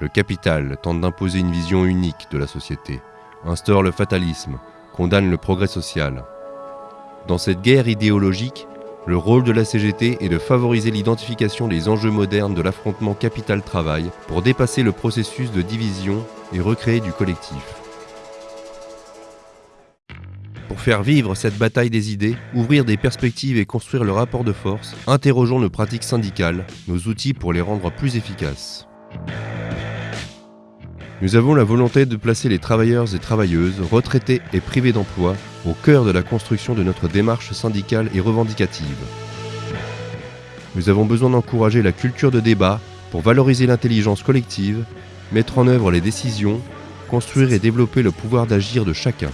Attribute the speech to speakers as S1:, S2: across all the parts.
S1: Le capital tente d'imposer une vision unique de la société, instaure le fatalisme, condamne le progrès social. Dans cette guerre idéologique, le rôle de la CGT est de favoriser l'identification des enjeux modernes de l'affrontement capital-travail pour dépasser le processus de division et recréer du collectif. Pour faire vivre cette bataille des idées, ouvrir des perspectives et construire le rapport de force, interrogeons nos pratiques syndicales, nos outils pour les rendre plus efficaces. Nous avons la volonté de placer les travailleurs et travailleuses, retraités et privés d'emploi, au cœur de la construction de notre démarche syndicale et revendicative. Nous avons besoin d'encourager la culture de débat pour valoriser l'intelligence collective, mettre en œuvre les décisions, construire et développer le pouvoir d'agir de chacun.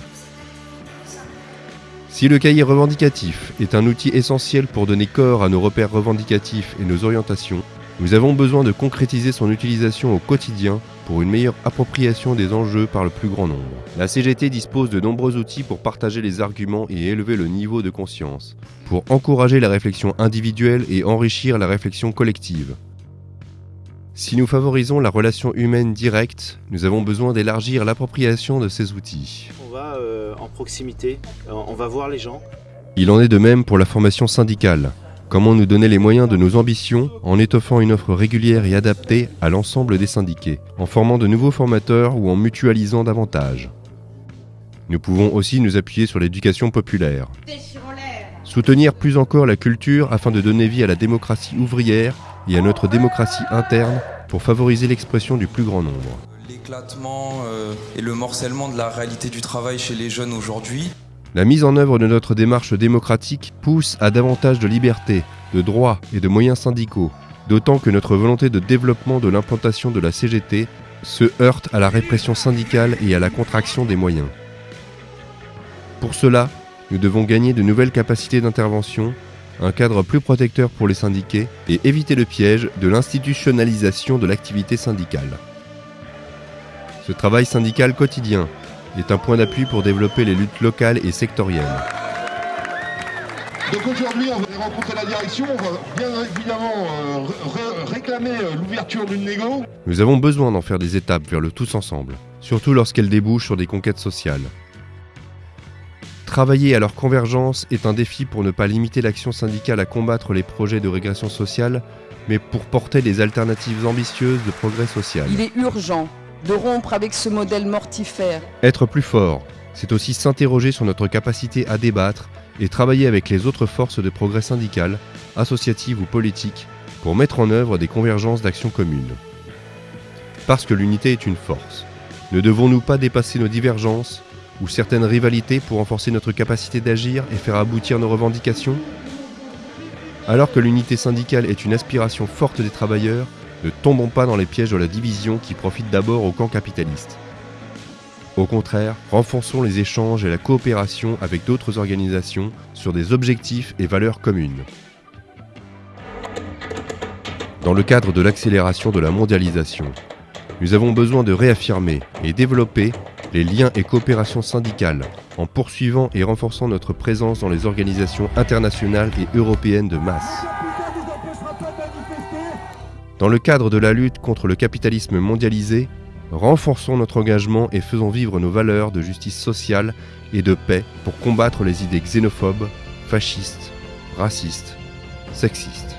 S1: Si le cahier revendicatif est un outil essentiel pour donner corps à nos repères revendicatifs et nos orientations, nous avons besoin de concrétiser son utilisation au quotidien pour une meilleure appropriation des enjeux par le plus grand nombre. La CGT dispose de nombreux outils pour partager les arguments et élever le niveau de conscience, pour encourager la réflexion individuelle et enrichir la réflexion collective. Si nous favorisons la relation humaine directe, nous avons besoin d'élargir l'appropriation de ces outils.
S2: On va euh, en proximité, euh, on va voir les gens.
S1: Il en est de même pour la formation syndicale. Comment nous donner les moyens de nos ambitions en étoffant une offre régulière et adaptée à l'ensemble des syndiqués, en formant de nouveaux formateurs ou en mutualisant davantage. Nous pouvons aussi nous appuyer sur l'éducation populaire. Soutenir plus encore la culture afin de donner vie à la démocratie ouvrière et à notre démocratie interne pour favoriser l'expression du plus grand nombre.
S3: L'éclatement euh, et le morcellement de la réalité du travail chez les jeunes aujourd'hui.
S1: La mise en œuvre de notre démarche démocratique pousse à davantage de liberté, de droits et de moyens syndicaux, d'autant que notre volonté de développement de l'implantation de la CGT se heurte à la répression syndicale et à la contraction des moyens. Pour cela, nous devons gagner de nouvelles capacités d'intervention, un cadre plus protecteur pour les syndiqués et éviter le piège de l'institutionnalisation de l'activité syndicale. Ce travail syndical quotidien est un point d'appui pour développer les luttes locales et sectorielles.
S4: Donc aujourd'hui, on va rencontrer la direction, on va bien évidemment euh, réclamer euh, l'ouverture d'une négo.
S1: Nous avons besoin d'en faire des étapes vers le tous ensemble, surtout lorsqu'elles débouchent sur des conquêtes sociales. Travailler à leur convergence est un défi pour ne pas limiter l'action syndicale à combattre les projets de régression sociale, mais pour porter des alternatives ambitieuses de progrès social.
S5: Il est urgent de rompre avec ce modèle mortifère.
S1: Être plus fort, c'est aussi s'interroger sur notre capacité à débattre et travailler avec les autres forces de progrès syndical, associatives ou politiques pour mettre en œuvre des convergences d'actions communes. Parce que l'unité est une force, ne devons-nous pas dépasser nos divergences ou certaines rivalités pour renforcer notre capacité d'agir et faire aboutir nos revendications? Alors que l'unité syndicale est une aspiration forte des travailleurs, ne tombons pas dans les pièges de la division qui profite d'abord au camp capitaliste. Au contraire, renforçons les échanges et la coopération avec d'autres organisations sur des objectifs et valeurs communes. Dans le cadre de l'accélération de la mondialisation, nous avons besoin de réaffirmer et développer les liens et coopérations syndicales en poursuivant et renforçant notre présence dans les organisations internationales et européennes de masse. Dans le cadre de la lutte contre le capitalisme mondialisé, renforçons notre engagement et faisons vivre nos valeurs de justice sociale et de paix pour combattre les idées xénophobes, fascistes, racistes, sexistes.